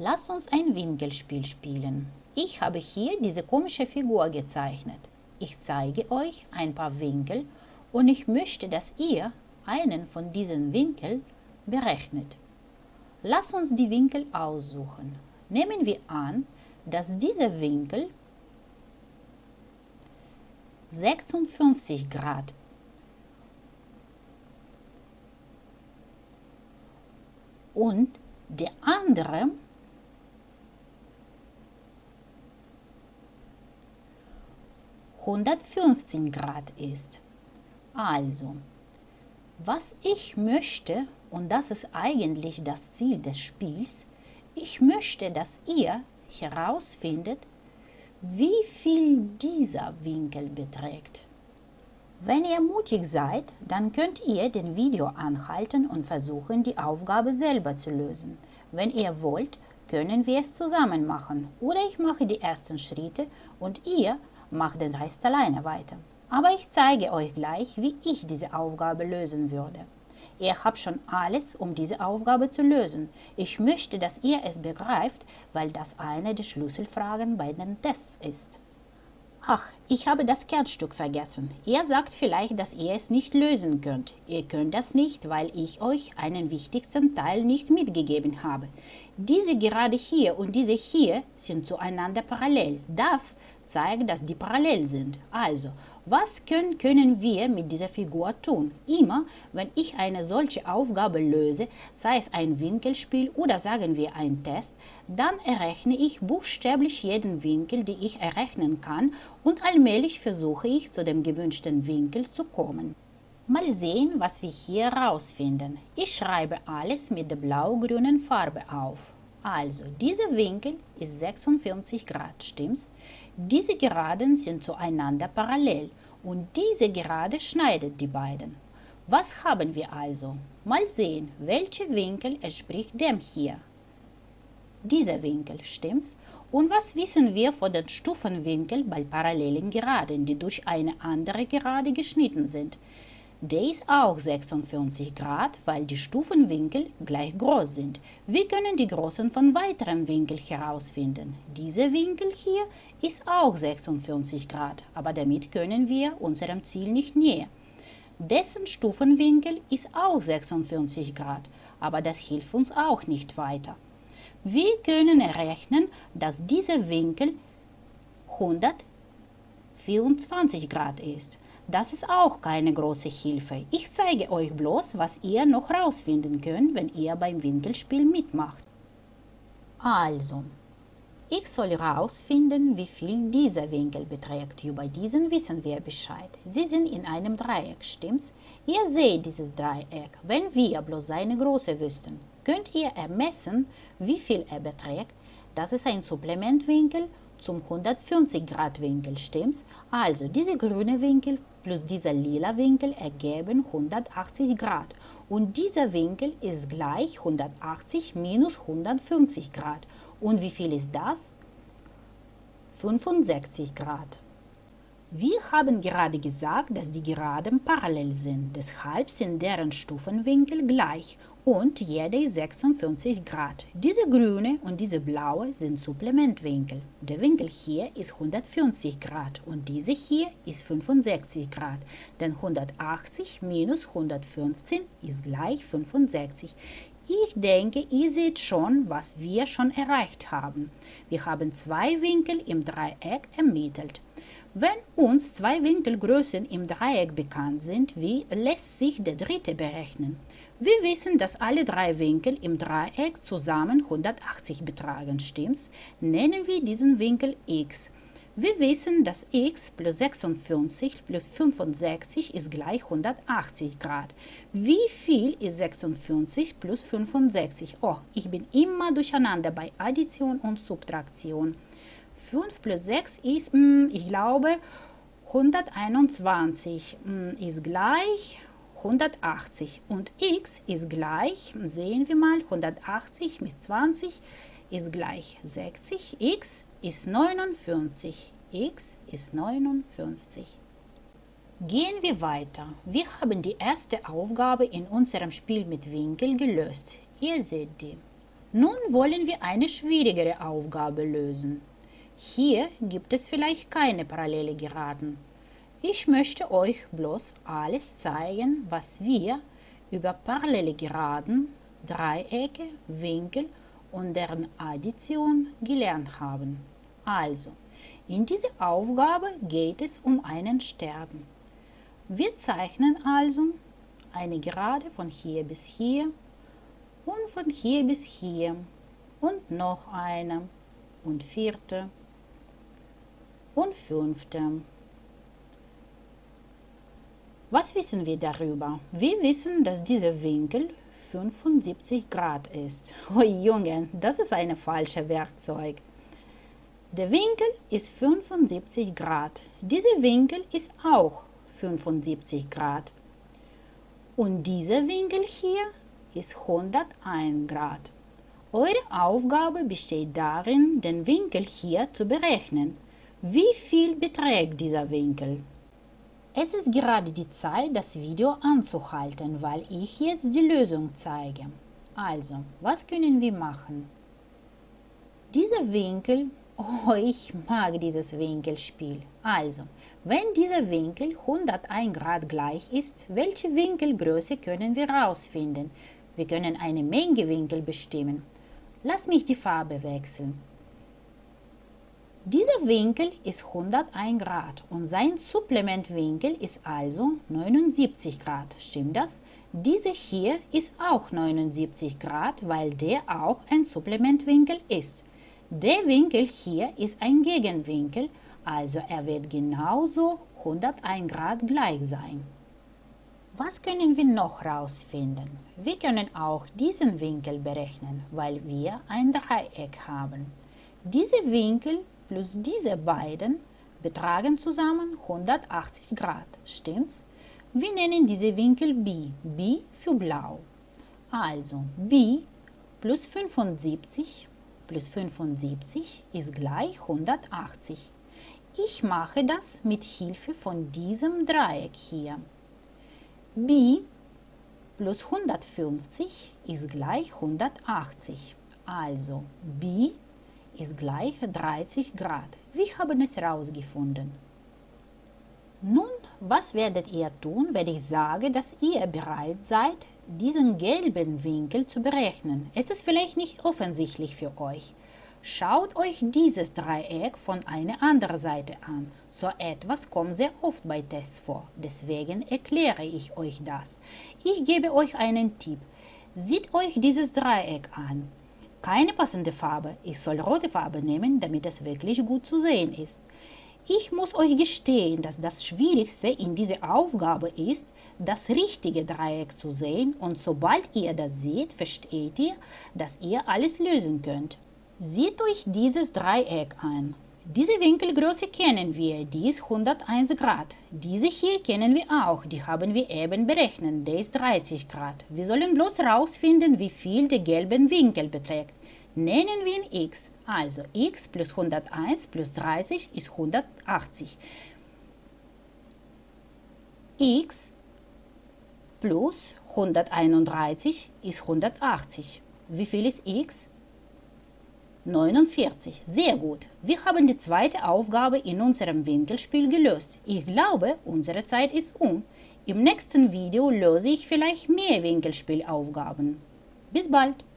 Lass uns ein Winkelspiel spielen. Ich habe hier diese komische Figur gezeichnet. Ich zeige euch ein paar Winkel und ich möchte, dass ihr einen von diesen Winkeln berechnet. Lass uns die Winkel aussuchen. Nehmen wir an, dass dieser Winkel 56 Grad und der andere 115 Grad ist. Also, was ich möchte, und das ist eigentlich das Ziel des Spiels, ich möchte, dass ihr herausfindet, wie viel dieser Winkel beträgt. Wenn ihr mutig seid, dann könnt ihr den Video anhalten und versuchen, die Aufgabe selber zu lösen. Wenn ihr wollt, können wir es zusammen machen oder ich mache die ersten Schritte und ihr macht den Rest alleine weiter. Aber ich zeige euch gleich, wie ich diese Aufgabe lösen würde. Ihr habt schon alles, um diese Aufgabe zu lösen. Ich möchte, dass ihr es begreift, weil das eine der Schlüsselfragen bei den Tests ist. Ach, ich habe das Kernstück vergessen. Ihr sagt vielleicht, dass ihr es nicht lösen könnt. Ihr könnt das nicht, weil ich euch einen wichtigsten Teil nicht mitgegeben habe. Diese gerade hier und diese hier sind zueinander parallel. Das zeigt, dass die parallel sind. Also, was können, können wir mit dieser Figur tun? Immer, wenn ich eine solche Aufgabe löse, sei es ein Winkelspiel oder sagen wir ein Test, dann errechne ich buchstäblich jeden Winkel, den ich errechnen kann und allmählich versuche ich zu dem gewünschten Winkel zu kommen. Mal sehen, was wir hier herausfinden. Ich schreibe alles mit der blau-grünen Farbe auf. Also, dieser Winkel ist 46 Grad, stimmt's? Diese Geraden sind zueinander parallel und diese Gerade schneidet die beiden. Was haben wir also? Mal sehen, welcher Winkel entspricht dem hier. Dieser Winkel, stimmt's? Und was wissen wir von den Stufenwinkeln bei parallelen Geraden, die durch eine andere Gerade geschnitten sind? Der ist auch 46 Grad, weil die Stufenwinkel gleich groß sind. Wir können die Größen von weiteren Winkeln herausfinden. Dieser Winkel hier ist auch 46 Grad, aber damit können wir unserem Ziel nicht näher. Dessen Stufenwinkel ist auch 46 Grad, aber das hilft uns auch nicht weiter. Wir können errechnen, dass dieser Winkel 124 Grad ist. Das ist auch keine große Hilfe. Ich zeige euch bloß, was ihr noch rausfinden könnt, wenn ihr beim Winkelspiel mitmacht. Also, ich soll herausfinden, wie viel dieser Winkel beträgt. Über diesen wissen wir Bescheid. Sie sind in einem Dreieck, stimmt's? Ihr seht dieses Dreieck. Wenn wir bloß seine Größe wüssten, könnt ihr ermessen, wie viel er beträgt. Das ist ein Supplementwinkel zum 150 Grad Winkel, stimmt's? Also, dieser grüne Winkel plus dieser lila Winkel ergeben 180 Grad und dieser Winkel ist gleich 180 minus 150 Grad. Und wie viel ist das? 65 Grad. Wir haben gerade gesagt, dass die Geraden parallel sind, deshalb sind deren Stufenwinkel gleich und jeder ist 56 Grad. Diese grüne und diese blaue sind Supplementwinkel. Der Winkel hier ist 150 Grad und diese hier ist 65 Grad, denn 180 minus 115 ist gleich 65. Ich denke, ihr seht schon, was wir schon erreicht haben. Wir haben zwei Winkel im Dreieck ermittelt. Wenn uns zwei Winkelgrößen im Dreieck bekannt sind, wie lässt sich der dritte berechnen? Wir wissen, dass alle drei Winkel im Dreieck zusammen 180 betragen, stimmt's? Nennen wir diesen Winkel x. Wir wissen, dass x plus 56 plus 65 ist gleich 180 Grad. Wie viel ist 56 plus 65? Oh, ich bin immer durcheinander bei Addition und Subtraktion. 5 plus 6 ist, hm, ich glaube, 121 hm, ist gleich 180 und x ist gleich, sehen wir mal, 180 mit 20 ist gleich 60, x ist 59, x ist 59. Gehen wir weiter. Wir haben die erste Aufgabe in unserem Spiel mit Winkel gelöst. Ihr seht die. Nun wollen wir eine schwierigere Aufgabe lösen. Hier gibt es vielleicht keine parallele Geraden. Ich möchte euch bloß alles zeigen, was wir über parallele Geraden, Dreiecke, Winkel und deren Addition gelernt haben. Also, in dieser Aufgabe geht es um einen Stern. Wir zeichnen also eine Gerade von hier bis hier und von hier bis hier und noch eine und vierte und fünfte. Was wissen wir darüber? Wir wissen, dass dieser Winkel 75 Grad ist. Oh Junge, das ist ein falsches Werkzeug. Der Winkel ist 75 Grad. Dieser Winkel ist auch 75 Grad. Und dieser Winkel hier ist 101 Grad. Eure Aufgabe besteht darin, den Winkel hier zu berechnen. Wie viel beträgt dieser Winkel? Es ist gerade die Zeit, das Video anzuhalten, weil ich jetzt die Lösung zeige. Also, was können wir machen? Dieser Winkel, oh, ich mag dieses Winkelspiel. Also, wenn dieser Winkel 101 Grad gleich ist, welche Winkelgröße können wir herausfinden? Wir können eine Menge Winkel bestimmen. Lass mich die Farbe wechseln. Dieser Winkel ist 101 Grad und sein Supplementwinkel ist also 79 Grad. Stimmt das? Dieser hier ist auch 79 Grad, weil der auch ein Supplementwinkel ist. Der Winkel hier ist ein Gegenwinkel, also er wird genauso 101 Grad gleich sein. Was können wir noch herausfinden? Wir können auch diesen Winkel berechnen, weil wir ein Dreieck haben. Diese Winkel plus diese beiden betragen zusammen 180 Grad. Stimmt's? Wir nennen diese Winkel B. B für blau. Also B plus 75 plus 75 ist gleich 180. Ich mache das mit Hilfe von diesem Dreieck hier. B plus 150 ist gleich 180. Also B ist gleich 30 Grad. Wir haben es herausgefunden. Nun, was werdet ihr tun, wenn ich sage, dass ihr bereit seid, diesen gelben Winkel zu berechnen? Es ist vielleicht nicht offensichtlich für euch. Schaut euch dieses Dreieck von einer anderen Seite an. So etwas kommt sehr oft bei Tests vor. Deswegen erkläre ich euch das. Ich gebe euch einen Tipp. Seht euch dieses Dreieck an keine passende Farbe. Ich soll rote Farbe nehmen, damit es wirklich gut zu sehen ist. Ich muss euch gestehen, dass das Schwierigste in dieser Aufgabe ist, das richtige Dreieck zu sehen und sobald ihr das seht, versteht ihr, dass ihr alles lösen könnt. Seht euch dieses Dreieck an. Diese Winkelgröße kennen wir, die ist 101 Grad. Diese hier kennen wir auch, die haben wir eben berechnet, der ist 30 Grad. Wir sollen bloß herausfinden, wie viel der gelbe Winkel beträgt. Nennen wir ihn x, also x plus 101 plus 30 ist 180. x plus 131 ist 180. Wie viel ist x? 49. Sehr gut. Wir haben die zweite Aufgabe in unserem Winkelspiel gelöst. Ich glaube, unsere Zeit ist um. Im nächsten Video löse ich vielleicht mehr Winkelspielaufgaben. Bis bald.